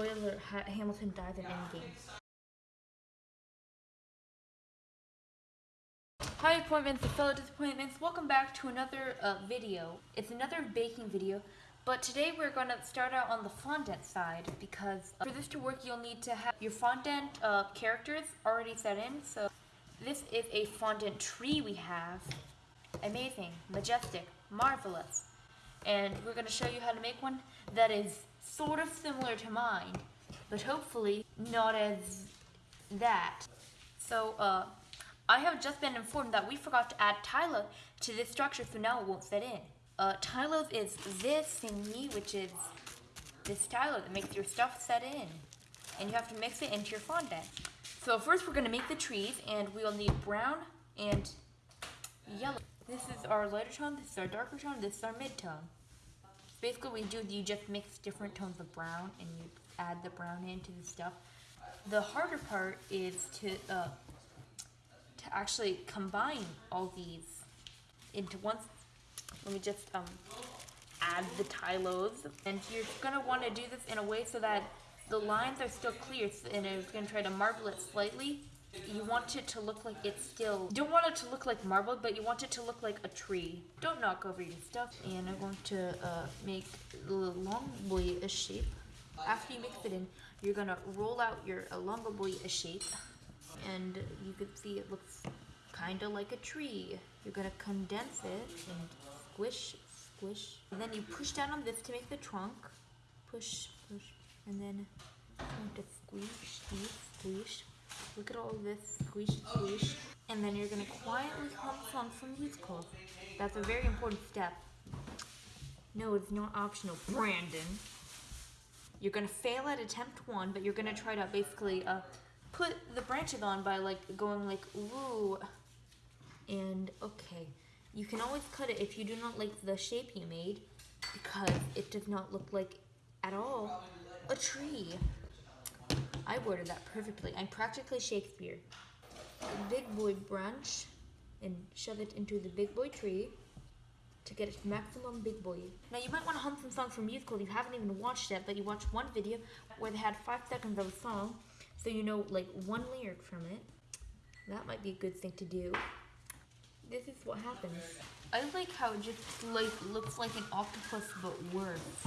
Spoiler, ha Hamilton dies in Endgame. Hi appointments and fellow disappointments, welcome back to another uh, video. It's another baking video, but today we're going to start out on the fondant side because for this to work you'll need to have your fondant uh, characters already set in. So this is a fondant tree we have. Amazing, majestic, marvelous. And we're going to show you how to make one that is sort of similar to mine, but hopefully not as that. So, uh, I have just been informed that we forgot to add Tylo to this structure, so now it won't fit in. Uh, Tylose is this thingy, which is this Tylo that makes your stuff set in. And you have to mix it into your fondant. So first we're going to make the trees, and we'll need brown and yellow. This is our lighter tone, this is our darker tone, this is our mid-tone. Basically what you do, is you just mix different tones of brown, and you add the brown into the stuff. The harder part is to uh, to actually combine all these into one. Let me just um, add the Tylose. And you're going to want to do this in a way so that the lines are still clear and it's going to try to marble it slightly. You want it to look like it's still, you don't want it to look like marble, but you want it to look like a tree. Don't knock over your stuff. And I'm going to uh, make the long boy a shape. After you mix it in, you're going to roll out your elongo boy a shape and you can see it looks kind of like a tree. You're going to condense it and squish, squish. And then you push down on this to make the trunk. Push, push, and then going to squish, squeeze, squish. Look at all this, squish, squish. And then you're to quietly hum songs from musicals. That's a very important step. No, it's not optional. Brandon. You're to fail at attempt one, but you're to try to basically uh, put the branches on by like going like ooh and okay you can always cut it if you do not like the shape you made because it does not look like at all a tree I worded that perfectly I'm practically Shakespeare a big boy branch and shove it into the big boy tree to get its maximum big boy. Now you might want to hum some song from musical you haven't even watched yet, but you watched one video where they had five seconds of a song so you know like one lyric from it. That might be a good thing to do. This is what happens. I like how it just like looks like an octopus but worse.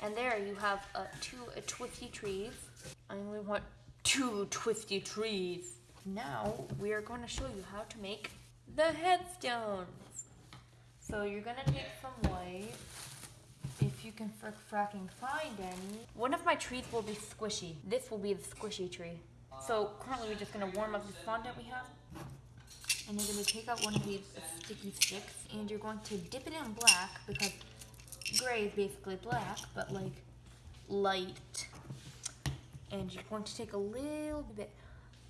And there you have uh, two uh, twisty trees. I only want two twisty trees. Now we are going to show you how to make the headstones. So you're going to take some white if you can frick fracking find any. One of my trees will be squishy. This will be the squishy tree. So currently we're just gonna warm up this fondant we have. And you're gonna take out one of these sticky sticks and you're going to dip it in black because gray is basically black, but like light. And you're going to take a little bit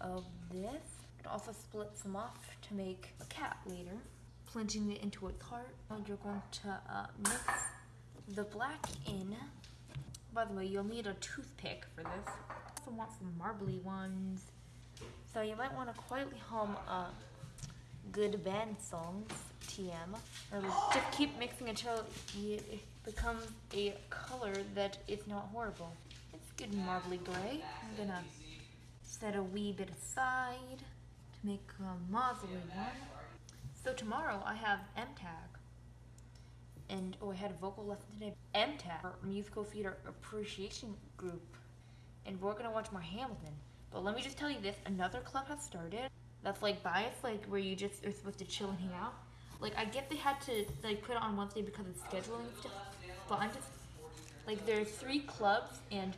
of this. and Also split some off to make a cat later. Plunging it into its heart. And you're going to uh, mix the black in. By the way, you'll need a toothpick for this. Also want some marbly ones. So you might want to quietly hum uh, good band songs, TM. Or just keep mixing until it becomes a color that is not horrible. Good marbly gray. I'm gonna set a wee bit aside to make a mausoleum one. So tomorrow I have MTAG and oh, I had a vocal lesson today. MTAG, musical theater appreciation group, and we're gonna watch more Hamilton. But let me just tell you this: another club has started. That's like bias, like where you just are supposed to chill and hang out. Like I get they had to like put it on Wednesday because of scheduling stuff, but I'm just like there's three clubs and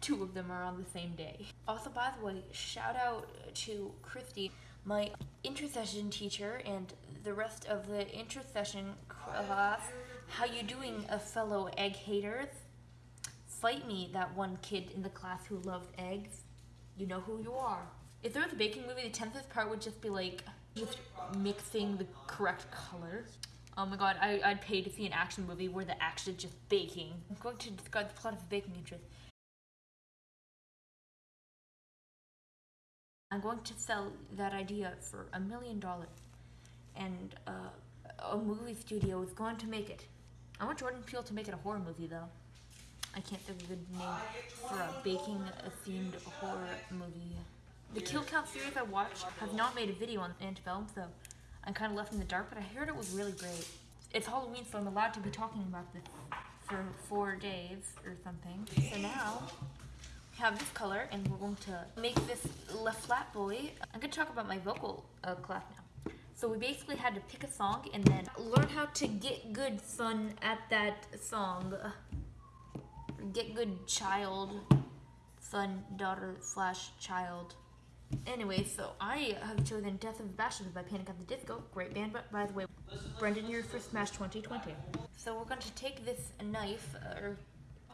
two of them are on the same day. Also, by the way, shout out to Christy, my intercession teacher, and the rest of the intercession class. How you doing, a fellow egg haters? Fight me, that one kid in the class who loved eggs. You know who you are. If there was a baking movie, the 10th part would just be like, just mixing the correct color. Oh my god, I, I'd pay to see an action movie where the action is just baking. I'm going to describe the plot of the Baking Interest. I'm going to sell that idea for a million dollars and uh, a movie studio is going to make it. I want Jordan Peele to make it a horror movie though. I can't think of a good name for a baking themed horror movie. The Kill Count series I watched have not made a video on Antebellum, so I'm kind of left in the dark, but I heard it was really great. It's Halloween, so I'm allowed to be talking about this for four days or something. So now, have this color, and we're going to make this Le Flat Boy. I'm going to talk about my vocal uh, class now. So we basically had to pick a song and then learn how to get good son at that song. Get good child, son, daughter, slash child. Anyway, so I have chosen Death of the Bastards by Panic at the Disco. Great band, but by the way, Brendan, you're for Smash 2020. So we're going to take this knife, or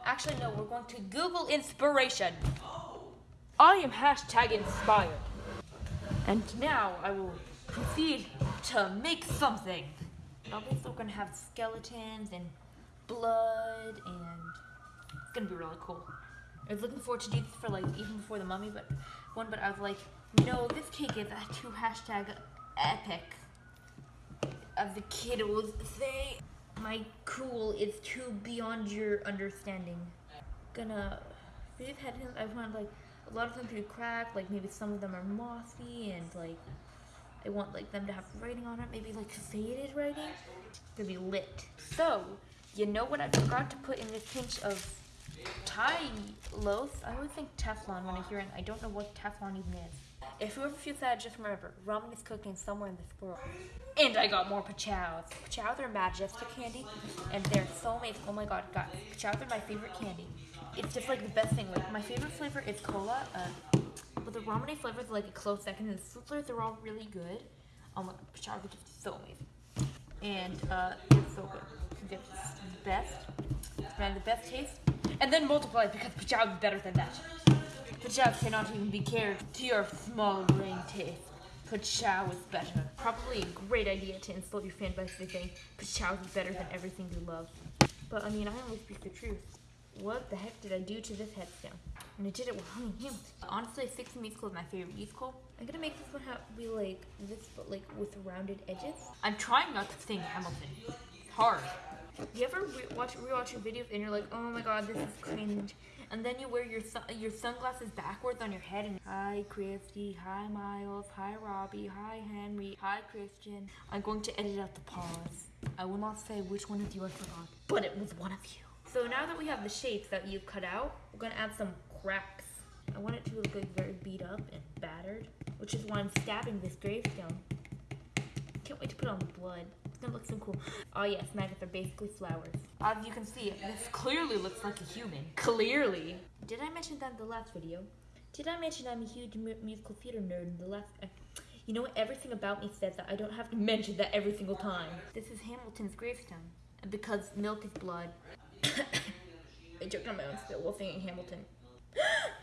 actually no, we're going to Google inspiration. I am hashtag inspired. And now I will proceed to make something. Obviously, we're going to have skeletons and blood, and it's going to be really cool. I was looking forward to do this for like even before the mummy, but one, but I was like, no, this cake is too hashtag epic. As the kid was saying, my cool is too beyond your understanding. Gonna, these headphones, I want like a lot of them to be cracked, like maybe some of them are mossy and like I want like them to have writing on it, maybe like faded writing. To be lit. So, you know what I forgot to put in this pinch of Thai loaf. I always think Teflon when I hear it. I don't know what Teflon even is. If you ever feel sad, just remember, ramen is cooking somewhere in this world. And I got more pachows. Pachows are majestic candy, and they're so amazing. Oh my god, guys, pachows are my favorite candy. It's just like the best thing. Like my favorite flavor is cola, uh, but the ramen flavor is like a close second. And the souffleurs are all really good. Oh my god, pachows are just so amazing, and uh, it's so good. It's the best. It's the best taste and then multiply because Pajab is better than that. Pajab cannot even be cared to your small brain taste. Pachow is better. Probably a great idea to insult your fan by saying Pachow is better than everything you love. But I mean, I only speak the truth. What the heck did I do to this headstone? And I did it with Honey Hamilton. Honestly, Six Musical is my favorite musical. I'm gonna make this one have, be like this, but like with rounded edges. I'm trying not to sing Hamilton. It's hard. You ever re watch rewatch your videos and you're like, oh my god, this is cringe, and then you wear your sun your sunglasses backwards on your head and hi Christy, hi Miles, hi Robbie, hi Henry, hi Christian. I'm going to edit out the pause. I will not say which one of you I forgot, but it was one of you. So now that we have the shapes that you cut out, we're gonna add some cracks. I want it to look like very beat up and battered, which is why I'm stabbing this gravestone. Can't wait to put on the blood. It's gonna look so cool. Oh yes, maggots are basically flowers. As you can see, this clearly looks like a human. Clearly. Did I mention that in the last video? Did I mention I'm a huge mu musical theater nerd in the last... Uh, you know what? Everything about me says that I don't have to mention that every single time. This is Hamilton's gravestone. Because milk is blood. I joked on my own spit while singing Hamilton.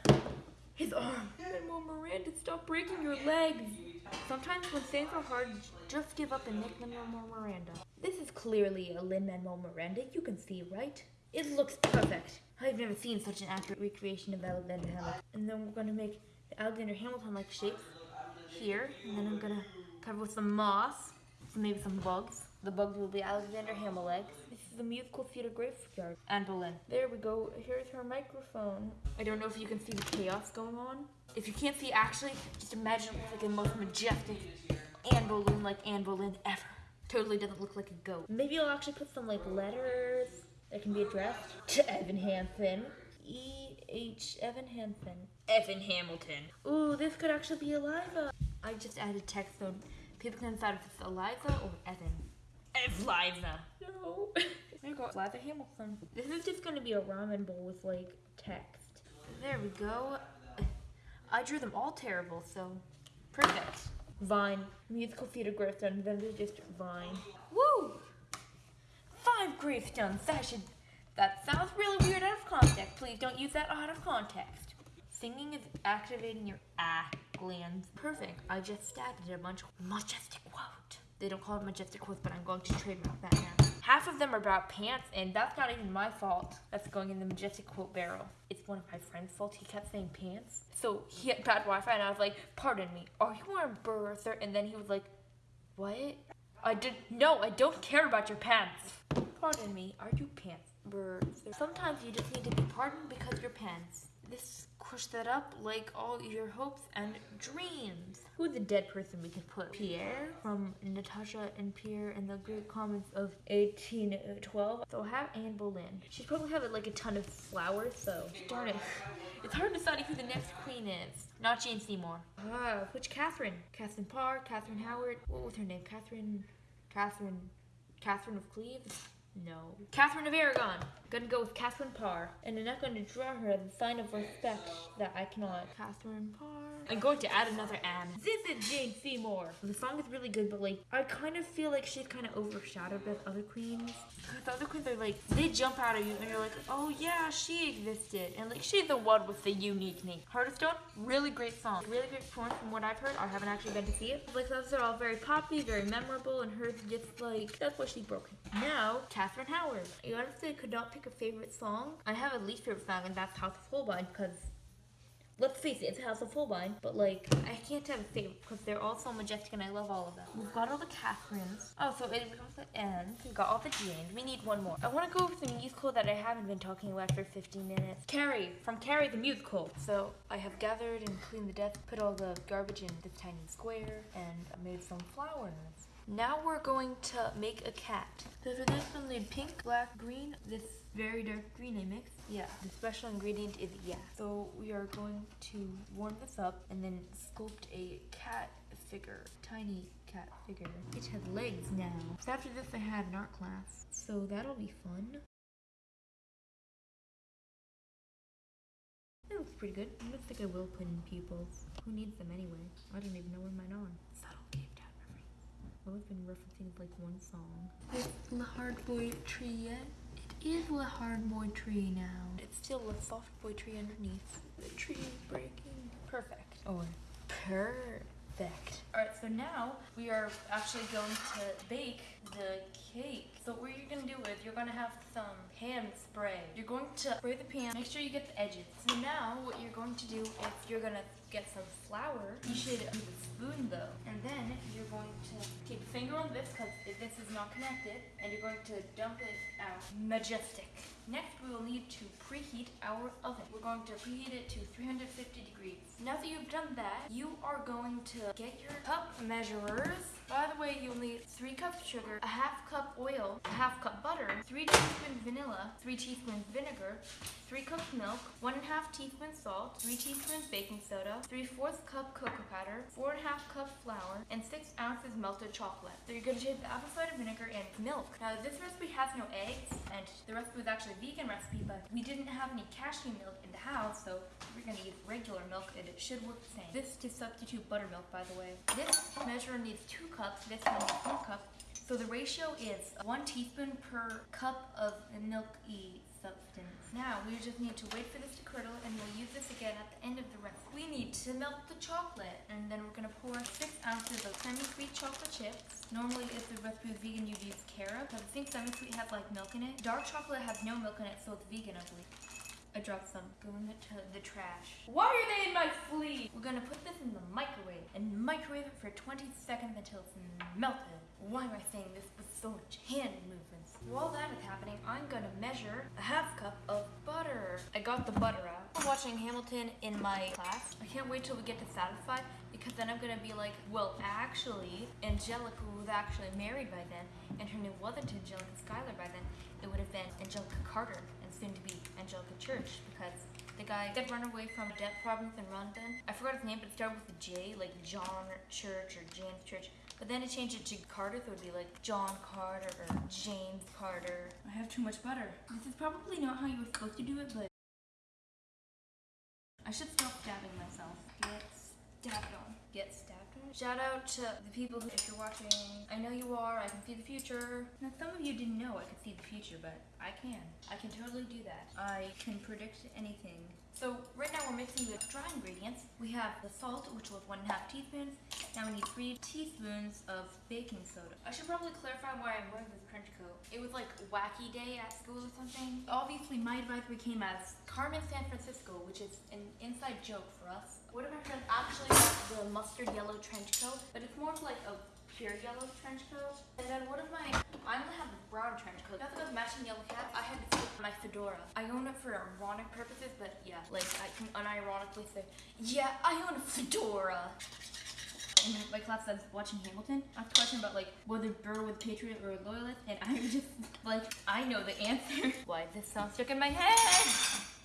His arm. Manuel Miranda, stop breaking your legs. Sometimes when things are hard, just give up and nick Lin-Manuel Miranda. This is clearly a Lin-Manuel Miranda, you can see, right? It looks perfect. I've never seen such an accurate recreation of Alexander Hamilton. And then we're gonna make the Alexander Hamilton-like shape here, and then I'm gonna cover with some moss, so maybe some bugs. The bugs will be Alexander Hamilton. This is the musical theater graveyard. Anne Boleyn. There we go. Here's her microphone. I don't know if you can see the chaos going on. If you can't see, actually, just imagine it looks like the most majestic Anne Boleyn like Anne Boleyn ever. Totally doesn't look like a goat. Maybe I'll actually put some like letters that can be addressed to Evan Hansen. E H Evan Hansen. Evan Hamilton. Ooh, this could actually be Eliza. I just added text so people can decide if it's Eliza or Evan. Eliza. No. there you go. Eliza Hamilton. This is just gonna be a ramen bowl with like text. There we go. I drew them all terrible, so perfect. Vine. Musical theater gravestone, then there's just Vine. Woo! Five gravestones. That should that sounds really weird out of context. Please don't use that out of context. Singing is activating your ah glands. Perfect. I just added a bunch majestic quote. They don't call it majestic quotes, but I'm going to trademark that now. Half of them are about pants, and that's not even my fault. That's going in the majestic quote barrel. It's one of my friend's fault. He kept saying pants. So he had bad Wi-Fi, and I was like, pardon me, are you wearing birther? And then he was like, what? I did, no, I don't care about your pants. Pardon me, are you pants? Sometimes you just need to be pardoned because your pants. This crush that up like all your hopes and dreams. Who's the dead person we could put? Pierre from Natasha and Pierre in the Great Comet of 1812. So have Anne Boleyn. She'd probably have like a ton of flowers, so darn it. It's hard to decide who the next queen is. Not Jane Seymour. Ah, which Catherine? Catherine Parr, Catherine Howard. What was her name? Catherine, Catherine, Catherine of Cleves? No. Catherine of Aragon. Gonna go with Catherine Parr. And I'm not gonna draw her a sign of respect that I cannot. Catherine Parr. I'm going to add another Anne. This is Jane Seymour. The song is really good, but like, I kind of feel like she's kind of overshadowed by the other queens. The other queens are like, they jump out at you and you're like, oh yeah, she existed. And like, she's the one with the unique name. Heart of Stone, really great song. Really great performance from what I've heard. I haven't actually been to see it. Like, those are all very poppy, very memorable, and hers just like, that's why she's broken. Now, Catherine Howard. I honestly could not pick a favorite song. I have a least favorite song, and that's Haus of Holbein because let's face it, it's Haus of Holbein, but like, I can't have a favorite because they're all so majestic and I love all of them. We've got all the Catherines. Oh, so it becomes the end. We've got all the Janes. We need one more. I want to go over the musical that I haven't been talking about for 15 minutes. Carrie, from Carrie the musical. So I have gathered and cleaned the desk, put all the garbage in this tiny square, and made some flowers. Now we're going to make a cat. So for this we'll need pink, black, green, this very dark green eh, I mixed. Yeah, the special ingredient is yeah. So we are going to warm this up and then sculpt a cat figure, tiny cat figure. It has legs now. So after this I had an art class, so that'll be fun. That looks pretty good. I don't think I will put in pupils. Who needs them anyway? I don't even know where mine are. Subtle cave down reference. I've been referencing like one song. Is the hard boy tree yet? Is a hard boy tree now. It's still a soft boy tree underneath. The tree is breaking. Perfect. Or perfect. Alright, so now we are actually going to bake the cake. So what you're gonna do is you're gonna have some pan spray. You're going to spray the pan, make sure you get the edges. So now what you're going to do is you're gonna get some flour. You should use a spoon though. And then you're going to keep a finger on this because this is not connected. And you're going to dump it out. Majestic. Next we will need to preheat our oven. We're going to preheat it to 350 degrees. Now that you've done that, you are going to get your cup measurers. By the way, you'll need 3 cups sugar, a half cup oil, a half cup butter, 3 teaspoons vanilla, 3 teaspoons vinegar, 3 cups milk, 1 half teaspoon salt, 3 teaspoons baking soda, 3 fourths cup cocoa powder, 4 and a half cup flour, and 6 ounces melted chocolate. So you're going to take the apple cider vinegar and milk. Now this recipe has no eggs, and the recipe was actually a vegan recipe, but we didn't have any cashew milk in the house, so we're to use regular milk, and it should work the same. This to substitute buttermilk, by the way. This measure needs 2 cups, this one needs 1 cup. So the ratio is 1 teaspoon per cup of milky substance. Now we just need to wait for this to curdle and we'll use this again at the end of the recipe. We need to melt the chocolate and then we're going to pour 6 ounces of semi-sweet chocolate chips. Normally if the recipe is vegan you'd use Cara, but I think semi-sweet has like milk in it. Dark chocolate has no milk in it so it's vegan I believe. I dropped some. Go in the, the trash. Why are they in my sleeve? We're gonna put this in the microwave and microwave it for 20 seconds until it's melted. Why am I saying this with so much hand movements? While that is happening, I'm gonna measure a half cup of butter. I got the butter out. I'm watching Hamilton in my class. I can't wait till we get to Satisfied because then I'm gonna be like, well, actually, Angelica was actually married by then, and her name wasn't Angelica Schuyler by then. It would have been Angelica Carter, and soon to be Angelica Church, because the guy did run away from debt problems in London. I forgot his name, but it started with a J, like John Church or James Church. But then it changed it to Carter, so it would be like John Carter or James Carter. I have too much butter. This is probably not how you were supposed to do it, but I should stop stabbing myself. Get stabbed on. Get stabbed on. Shout out to the people who, if you're watching, I know you are, I can see the future. Now some of you didn't know I could see the future, but I can. I can totally do that. I can predict anything. So right now we're mixing the dry ingredients. We have the salt, which was one and a half teaspoons. Now we need three teaspoons of baking soda. I should probably clarify why I'm wearing this trench coat. It was like wacky day at school or something. Obviously my advisory came as Carmen San Francisco, which is an inside joke for us. One of my friends actually got the mustard yellow trench coat, but it's more of like a pure yellow trench coat. And then one of my, I only have a brown trench coat. That's with matching yellow cap. I had to take my fedora. I own it for ironic purposes, but yeah, like I can unironically say, yeah, I own a fedora. And my class says watching Hamilton. I asked a question about like whether Burr was a patriot or a loyalist, and I'm just like, I know the answer. Why this sound stuck in my head?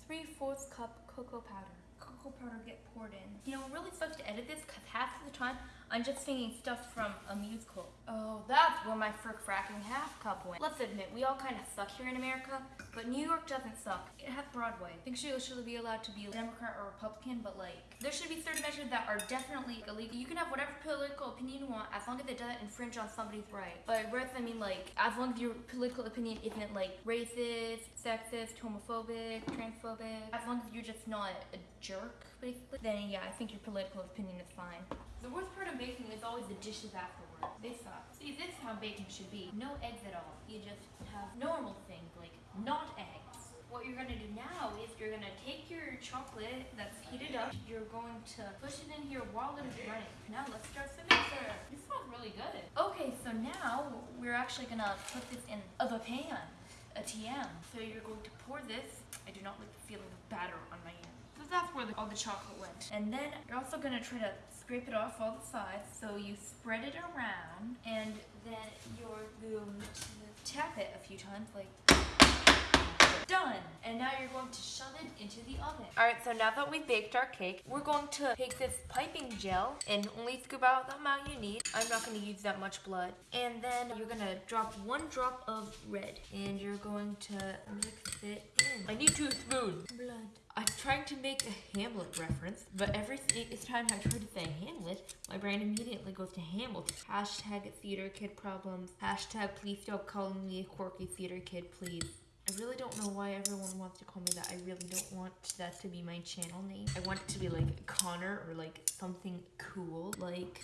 Three fourths cup cocoa powder. Cocoa powder get poured in. You know, it really sucks to edit this because half of the time I'm just singing stuff from a musical. Oh, that's where my frick fracking half cup went. Let's admit, we all kind of suck here in America, but New York doesn't suck. It has Broadway. I think she should be allowed to be a Democrat or Republican, but like, there should be certain measures that are definitely illegal. You can have whatever political opinion you want as long as it doesn't infringe on somebody's right. By rights, I mean like, as long as your political opinion isn't like racist, sexist, homophobic, transphobic, as long as you're just not a jerk, basically, then yeah, I think your political opinion is fine. The worst part of baking is always the dishes afterward. They suck. See, this is how baking should be. No eggs at all. You just have normal things, like not eggs. What you're gonna do now is you're gonna take your chocolate that's heated up, you're going to push it in here while it is running. Now let's start the mixer. This smells really good. Okay, so now we're actually gonna put this in of a pan, a TM. So you're going to pour this. I do not like the feeling of batter on my hands. That's where the, all the chocolate went. And then you're also gonna try to scrape it off all the sides. So you spread it around and then you're going to tap it a few times like done. And now you're going to shove it into the oven. All right, so now that we've baked our cake, we're going to take this piping gel and only scoop out the amount you need. I'm not gonna use that much blood. And then you're gonna drop one drop of red and you're going to mix it in. I need two spoons. Blood. I'm trying to make a Hamlet reference, but every time I try to say Hamlet, my brain immediately goes to Hamlet. Hashtag theater kid problems. Hashtag please stop calling me a quirky theater kid, please. I really don't know why everyone wants to call me that. I really don't want that to be my channel name. I want it to be like Connor or like something cool, like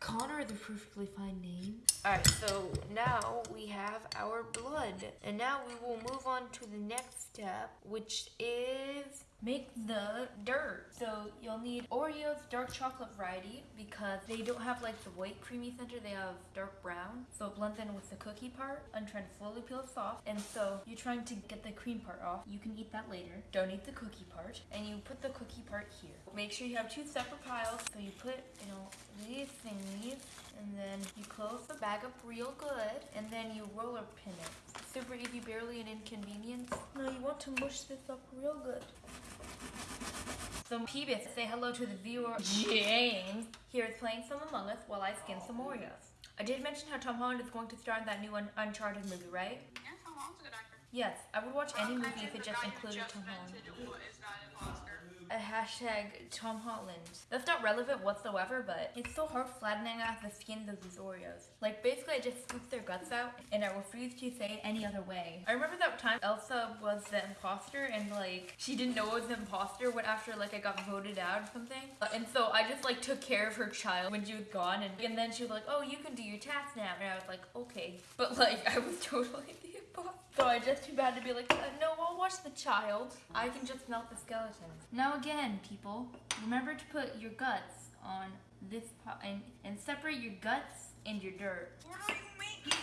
Connor the perfectly fine name. Alright, so now we have our blood. And now we will move on to the next step, which is make the dirt. So you'll need Oreos dark chocolate variety because they don't have like the white creamy center, they have dark brown. So it blends in with the cookie part. I'm trying to slowly peel it off. And so you're trying to get the cream part off. You can eat that later. Don't eat the cookie part. And you put the cookie part here. Make sure you have two separate piles. So you put, you know, these thingies and then you close the bag up real good and then you roller pin it. Super easy, barely an inconvenience. Now you want to mush this up real good. So Peebus, say hello to the viewer James. Here is playing some Among Us while I skin some Oreos. I did mention how Tom Holland is going to star in that new Un Uncharted movie, right? Yeah, Tom Holland's a good actor. Yes, I would watch any movie if it just included Tom Holland. invented who is not an Oscar. A hashtag Tom Holland. That's not relevant whatsoever, but it's so hard flattening out the skins of these Oreos. Like, basically, I just scooped their guts out, and I refuse to say it any other way. I remember that time Elsa was the imposter, and like, she didn't know it was the imposter when after like I got voted out or something. Uh, and so I just like took care of her child when she was gone, and, and then she was like, oh, you can do your task now. And I was like, okay. But like, I was totally. So I just too bad to be like, uh, no, I'll watch the child. I can just melt the skeletons. Now again, people, remember to put your guts on this pot and, and separate your guts and your dirt. What you making?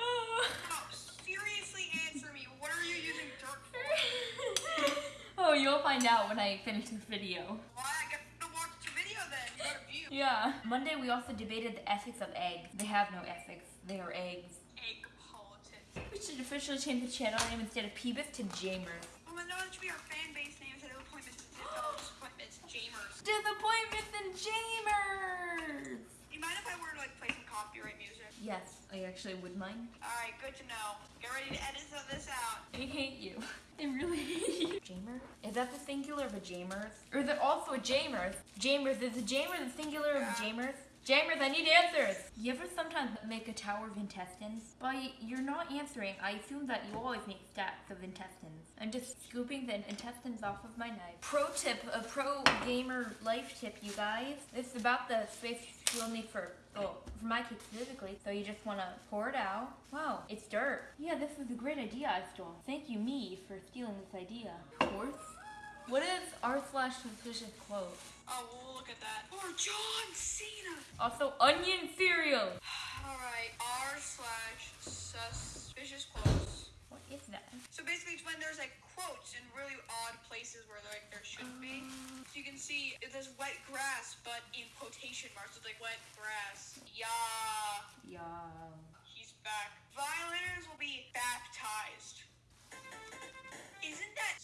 No, seriously answer me. What are you using dirt for? oh, you'll find out when I finish this video. Why? I get to watch the video. Yeah. Monday we also debated the ethics of eggs. They have no ethics. They are eggs. Should officially change the channel name instead of Peebus to Jamers. Well, oh, then that should be our fan base name instead of appointments. Oh, appointments. Jamers. Disappointments and Jamers! You mind if I were to like play some copyright music? Yes, I actually would mind. Alright, good to know. Get ready to edit some of this out. I hate you. I really hate you. Jamer? Is that the singular of a Jamers? Or is it also a Jamers? Jamers, is a Jamer the singular of a Jamers? Jamers, I need answers! You ever sometimes make a tower of intestines? By you're not answering, I assume that you always make stacks of intestines. I'm just scooping the intestines off of my knife. Pro tip, a pro gamer life tip, you guys. This is about the space you'll need for Oh, for my cake specifically, so you just want to pour it out. Wow, it's dirt. Yeah, this is a great idea I stole. Thank you, me, for stealing this idea. Fourth What is r slash suspicious quote? Oh, look at that. Or John Cena. Also, onion cereal. All right, r slash suspicious quotes. What is that? So basically, it's when there's like quotes in really odd places where like there shouldn't be. Uh. So you can see it says wet grass, but in quotation marks. It's like wet grass. Yeah, Yeah. he's back. Violators will be baptized. Isn't that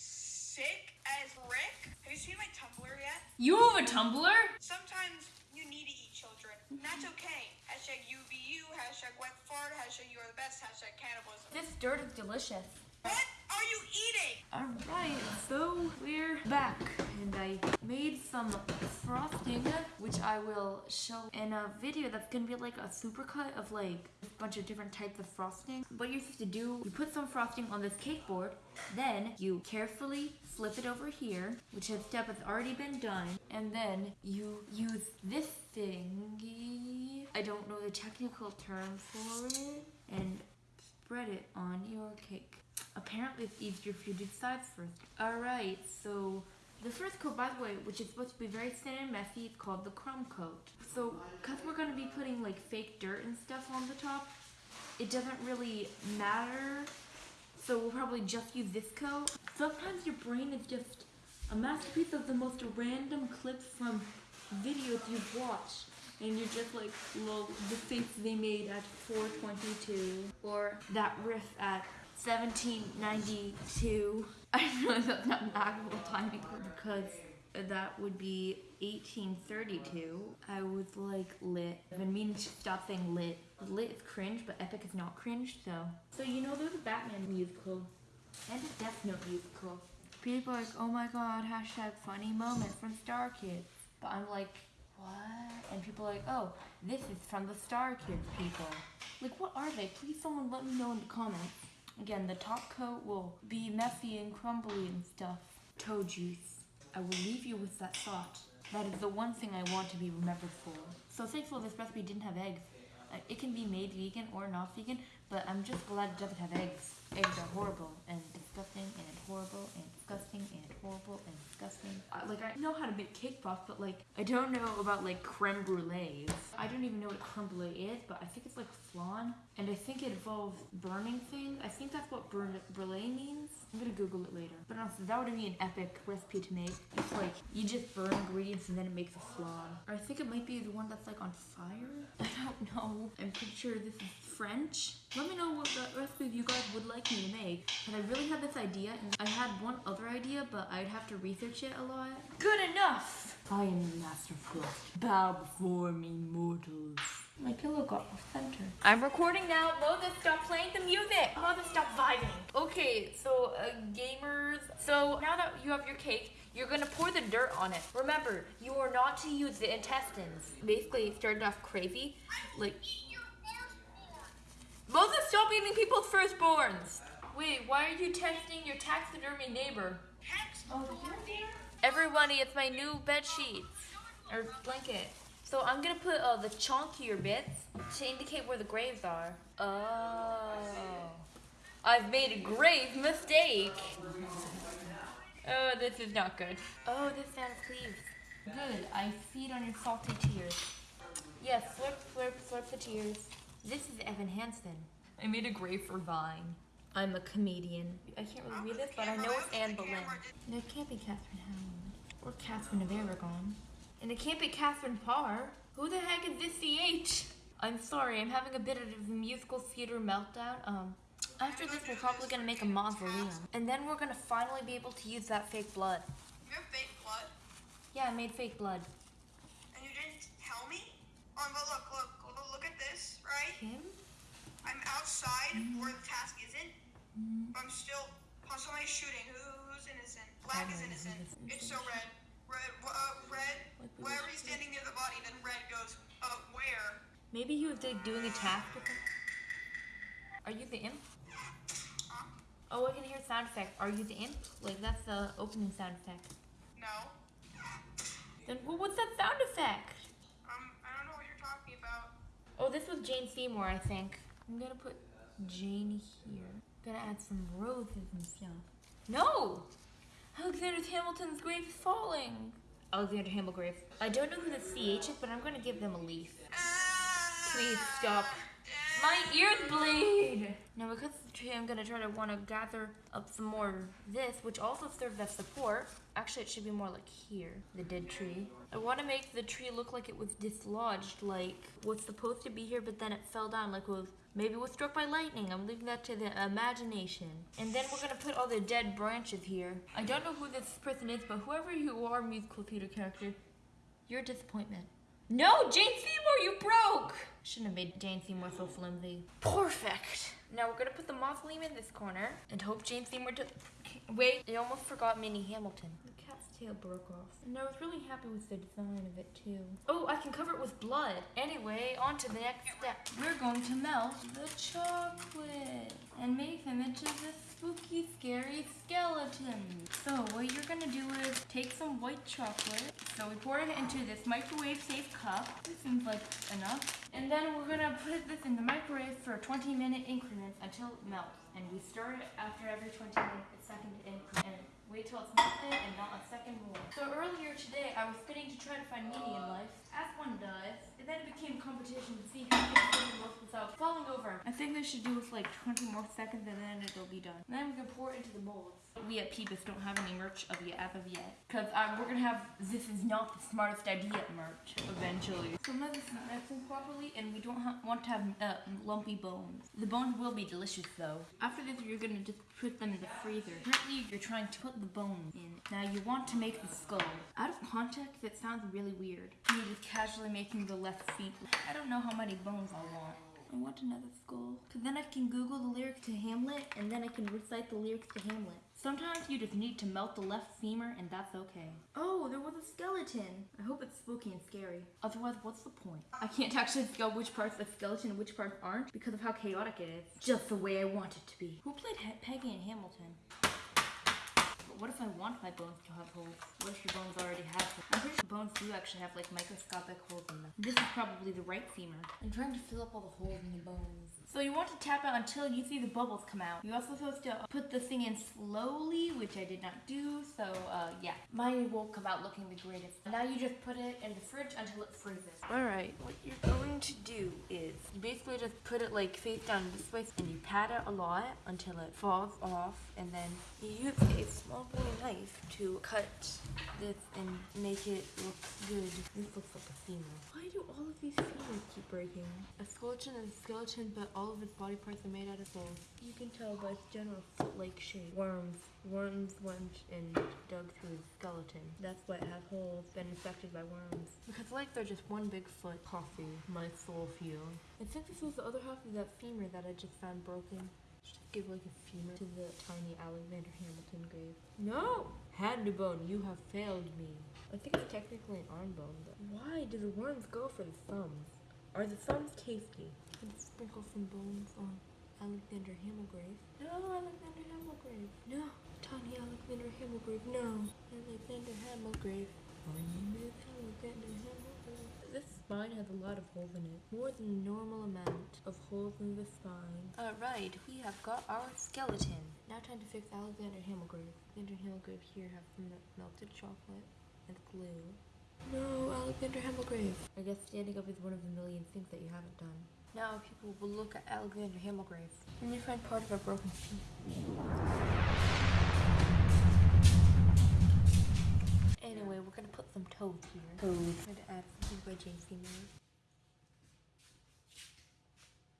sick as Rick? Have you seen my Tumblr yet? You have a Tumblr? Sometimes you need to eat children. And that's okay. Hashtag UBU, hashtag wet fart, hashtag you are the best, hashtag cannibalism. This dirt is delicious. What are you eating? Alright, so we're back and I made some frosting which I will show in a video that's gonna be like a supercut of like a bunch of different types of frosting. What you're supposed to do, you put some frosting on this cake board, then you carefully flip it over here, which is step has already been done, and then you use this thingy. I don't know the technical term for it, and spread it on your cake. Apparently, it's easier if you do sides first. Alright, so the first coat, by the way, which is supposed to be very thin and messy, it's called the crumb coat. So, because we're going to be putting like fake dirt and stuff on the top, it doesn't really matter. So, we'll probably just use this coat. Sometimes your brain is just a masterpiece of the most random clips from videos you've watched. And you're just like, lol, the face they made at 422. Or that riff at 1792. I don't know if that's not an actual timing because that would be 1832. I was like lit. I've been meaning to stop saying lit. Lit is cringe, but epic is not cringe, so. So you know there's a Batman musical and a Death Note musical. People are like, oh my god, hashtag funny moment from Star Kids. But I'm like, what? And people are like, oh, this is from the Star Kids people. Like, what are they? Please someone let me know in the comments. Again, the top coat will be messy and crumbly and stuff. Toe juice. I will leave you with that thought. That is the one thing I want to be remembered for. So thankful this recipe didn't have eggs. Uh, it can be made vegan or not vegan, but I'm just glad it doesn't have eggs. Eggs are horrible and disgusting and horrible and disgusting and horrible and disgusting. Uh, like I know how to make cake pops, but like I don't know about like creme brulees. I don't even know what creme brulee is, but I think it's like flan, and I think it involves burning things. I think that's what burn brulee means. I'm gonna Google it later. But honestly, that would be an epic recipe to make. It's like you just burn ingredients and then it makes a flan. Or I think it might be the one that's like on fire. I don't know. I'm pretty sure this is French. Let me know what the recipes you guys would like me to make. And I really had this idea, and I had one other idea, but I'd have to research it a lot. Good enough! I am the master of cook. Bow before me, mortals. My pillow got off center. I'm recording now. Moses, stop playing the music. Moses, stop vibing. Okay, so uh, gamers. So now that you have your cake, you're gonna pour the dirt on it. Remember, you are not to use the intestines. Basically, it started off crazy. Like, Moses, stop eating people's firstborns. Wait, why are you testing your taxidermy neighbor? Everybody, it's my new bed sheet or blanket. So I'm gonna put uh, the chunkier bits to indicate where the graves are. Oh, I've made a grave mistake. Oh, this is not good. Oh, this sounds cleaves. Good. I feed on your salty tears. Yes, slurp, slurp, slurp the tears. This is Evan Hansen. I made a grave for Vine. I'm a comedian. I can't really read this, but I know it's Anne Boleyn. No, it can't be Catherine Howland. Or Catherine of Aragon. And it can't be Catherine Parr. Who the heck is this CH? I'm sorry, I'm having a bit of a musical theater meltdown. Um, after this, we're probably gonna make a mausoleum. And then we're gonna finally be able to use that fake blood. You have fake blood, Yeah, I made fake blood. and you didn't tell me. Oh, but look, look, look, look at this, right? Kim? I'm outside where the task isn't. I'm still. Somebody's shooting. Who's innocent? Black is innocent. It's so red. Red. Uh, red. Wherever he's standing near the body, then red goes. Uh, where? Maybe he was like, doing a task with him. Are you the imp? Huh? Oh, I can hear sound effect. Are you the imp? Like, that's the opening sound effect. No. Then what was that sound effect? Um, I don't know what you're talking about. Oh, this was Jane Seymour, I think. I'm gonna put Jane here. Gonna add some roses and stuff. No! Alexander Hamilton's grave is falling. Alexander Hamilton grave. I don't know who the CH is, but I'm gonna give them a leaf. Please stop. My ears bleed! Now because of the tree, I'm gonna try to wanna gather up some more this, which also serves as support. Actually, it should be more like here, the dead tree. I wanna make the tree look like it was dislodged, like was supposed to be here, but then it fell down, like it was maybe was struck by lightning. I'm leaving that to the imagination. And then we're gonna put all the dead branches here. I don't know who this person is, but whoever you are, musical theater character, you're a disappointment. No, Jane Seymour, you broke! Shouldn't have made Jane Seymour so flimsy. Perfect. Now we're gonna put the mausoleum in this corner and hope Jane Seymour does. Wait, I almost forgot Minnie Hamilton. Cat's tail broke off. And I was really happy with the design of it too. Oh, I can cover it with blood. Anyway, on to the next step. We're going to melt the chocolate and make them into this spooky, scary skeleton. So what you're gonna do is take some white chocolate. So we pour it into this microwave safe cup. This seems like enough. And then we're gonna put this in the microwave for 20 minute increments until it melts. And we stir it after every 20 minute second increment. Wait till it's not melted and not a second more. So earlier today, I was getting to try to find meaning in life, as one does. And then it became competition to see who can get the most without falling over. I think they should do with like 20 more seconds and then it'll be done. And then we can pour it into the bowls. We at Peebus don't have any merch of yet as of yet. Because uh, we're gonna have this is not the smartest idea merch eventually. So now this is mixing properly and we don't want to have uh, lumpy bones. The bones will be delicious though. After this you're gonna just put them in the freezer. Currently you're trying to put the bones in. Now you want to make the skull. Out of context it sounds really weird. You're just casually making the left feet. I don't know how many bones I want. I want another skull. Cause then I can Google the lyrics to Hamlet and then I can recite the lyrics to Hamlet. Sometimes you just need to melt the left femur and that's okay. Oh, there was a skeleton. I hope it's spooky and scary. Otherwise, what's the point? I can't actually tell which parts are skeleton and which parts aren't because of how chaotic it is. Just the way I want it to be. Who played Peggy and Hamilton? What if I want my bones to have holes? What if your bones already have holes? I'm pretty sure bones do actually have like microscopic holes in them. This is probably the right femur. I'm trying to fill up all the holes in the bones. So you want to tap it until you see the bubbles come out. You're also supposed to put the thing in slowly, which I did not do. So uh, yeah, mine won't come out looking the greatest. Now you just put it in the fridge until it freezes. All right, what you're going to do is you basically just put it like face down this way, and you pat it a lot until it falls off, and then you use a small bony knife to cut this and make it look good. This looks like a femur. Why do all of these femurs keep breaking? A skeleton is a skeleton, but all of its body parts are made out of bones. You can tell by its general foot-like shape. Worms. Worms went and dug through the skeleton. That's why it has holes, been infected by worms. Because like they're just one big foot. Coffee. My soul feel. I think this was the other half of that femur that I just found broken. Just give like a femur to the tiny Alexander Hamilton grave. No! Hand bone, you have failed me. I think it's technically an arm bone, but why do the worms go for the thumbs? Are the thumbs tasty? Can sprinkle some bones on Alexander Hamilgrave. No, Alexander Hamilgrave. No, tiny Alexander Hamilgrave. No, Alexander Hamilgrave. My name is Alexander Hamilgrave. This spine has a lot of holes in it. More than the normal amount of holes in the spine. Alright, we have got our skeleton. Now time to fix Alexander Hamilgrave. Alexander Hamilgrave here have some melted chocolate and glue. No, Alexander Hamilgrave. I guess standing up is one of the million things that you haven't done. Now people will look at Alexander Hamilgrave. When you find part of a broken feet. Anyway, we're gonna put some toes here. Toes. Try to add something by Seymour.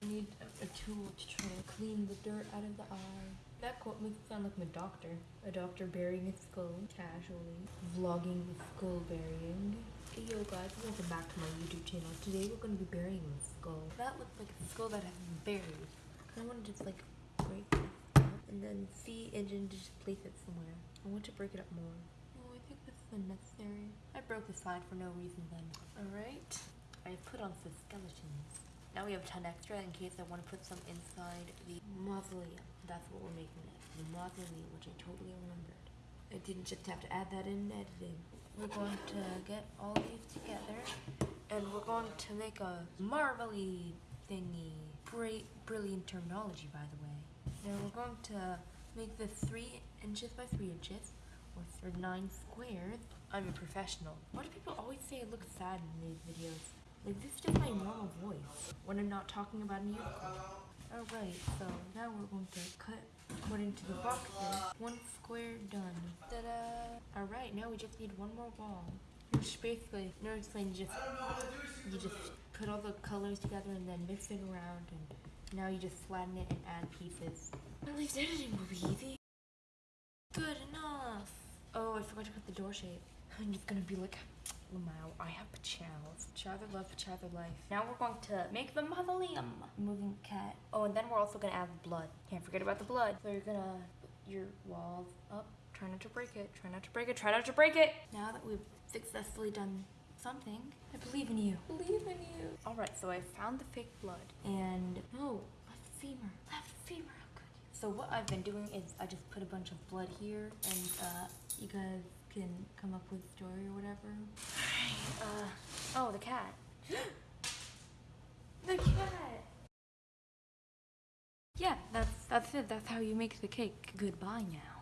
I need a, a tool to try to clean the dirt out of the eye. That quote makes it sound like my doctor. A doctor burying a skull casually. Vlogging the skull burying. Hey yo guys, welcome back to my YouTube channel. Today we're going to be burying a skull. That looks like a skull that has been buried. I want to just like break it up and then see and then just place it somewhere. I want to break it up more. Oh, I think this is unnecessary. I broke the slide for no reason then. Alright. I put on some skeletons. Now we have a ton extra in case I want to put some inside the mausoleum. That's what we're making it. The mausoleum, which I totally remembered. I didn't just have to add that in editing. We're going to get all of these together and we're going to make a marvelly thingy. Great, brilliant terminology, by the way. Now we're going to make the three inches by three inches. Or nine squares. I'm a professional. Why do people always say I look sad in these videos? Like this is just my normal voice when I'm not talking about a musical. Alright, so now we're going to cut put into the boxes. One square done. Ta-da! Alright, now we just need one more wall. Which basically, no explain, you just you just put all the colors together and then mix it around and now you just flatten it and add pieces. At least editing will be easy. I forgot to put the door shape. I'm just gonna be like, wow, I have pajamas. Pajamas love, pajamas life. Now we're going to make the mausoleum. Moving cat. Oh, and then we're also gonna add blood. Can't forget about the blood. So you're gonna put your walls up. Try not to break it. Try not to break it. Try not to break it. Now that we've successfully done something, I believe in you. Believe in you. All right, so I found the fake blood. And oh, left femur. Left femur. How good. So what I've been doing is I just put a bunch of blood here, and uh, you guys can come up with a story or whatever. Uh, oh, the cat. the cat. Yeah, that's that's it. That's how you make the cake. Goodbye now.